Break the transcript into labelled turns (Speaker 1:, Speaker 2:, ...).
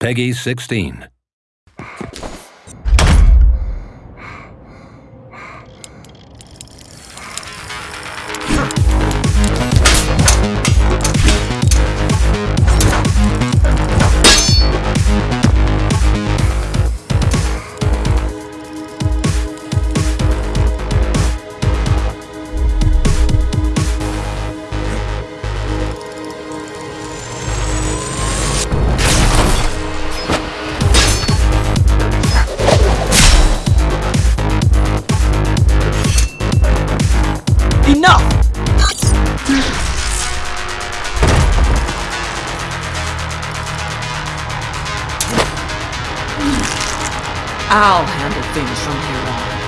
Speaker 1: Peggy 16.
Speaker 2: Enough! I'll handle things from here on.